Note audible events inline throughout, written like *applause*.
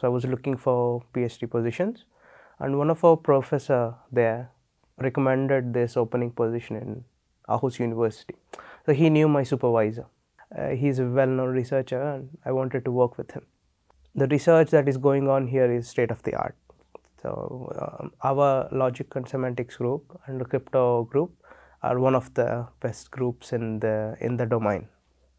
So, I was looking for PhD positions and one of our professor there recommended this opening position in Aarhus University. So, he knew my supervisor. Uh, a well known researcher and I wanted to work with him. The research that is going on here is state of the art. So, um, our logic and semantics group and the crypto group are one of the best groups in the in the domain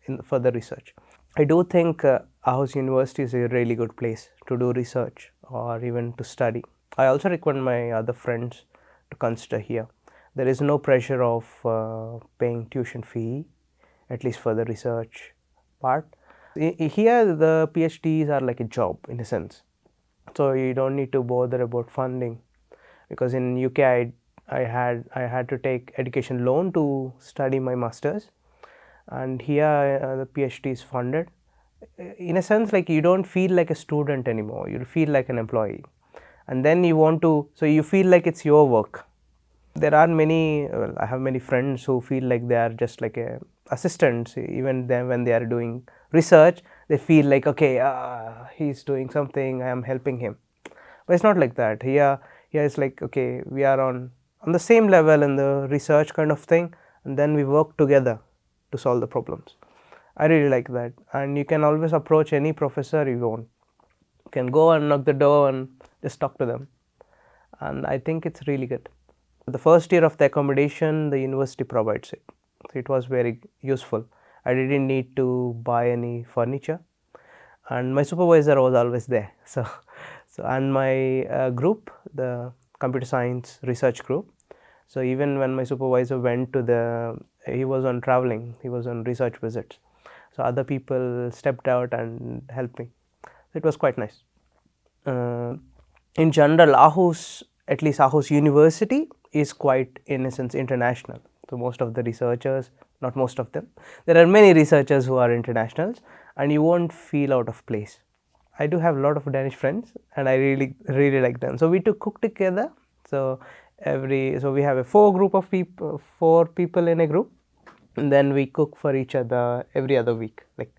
in for the research. I do think uh, Aarhus University is a really good place to do research or even to study. I also recommend my other friends to consider here. There is no pressure of uh, paying tuition fee, at least for the research part. Here, the PhDs are like a job in a sense. So, you don't need to bother about funding because in UK I, I had I had to take education loan to study my masters and here uh, the PhD is funded. In a sense like you don't feel like a student anymore, you feel like an employee and then you want to, so you feel like it is your work. There are many, well, I have many friends who feel like they are just like a assistants even then when they are doing research they feel like okay uh, he is doing something I am helping him. But it is not like that here, here it's like okay we are on, on the same level in the research kind of thing and then we work together to solve the problems. I really like that and you can always approach any professor you want. You can go and knock the door and just talk to them and I think it is really good. The first year of the accommodation the university provides it. So, it was very useful. I did not need to buy any furniture and my supervisor was always there. *laughs* So, so and my uh, group the computer science research group. So, even when my supervisor went to the he was on traveling he was on research visits. So, other people stepped out and helped me. It was quite nice. Uh, in general Aarhus at least Aarhus University is quite in a sense international. So, most of the researchers not most of them there are many researchers who are internationals and you not feel out of place. I do have a lot of Danish friends and I really really like them. So, we to cook together. So, every so we have a four group of people four people in a group and then we cook for each other every other week like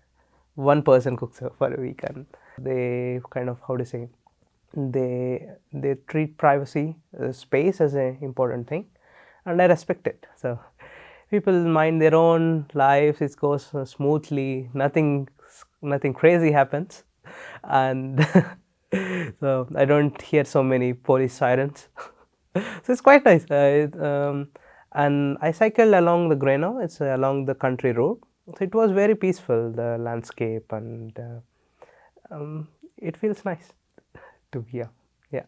one person cooks for a week and they kind of how to say they they treat privacy uh, space as an important thing and I respect it. So, people mind their own lives it goes smoothly nothing nothing crazy happens and *laughs* so I do not hear so many police sirens. *laughs* so, it is quite nice uh, it, um, and I cycled along the Grenaa it is along the country road. So, it was very peaceful the landscape and uh, um, it feels nice *laughs* to be here. Yeah.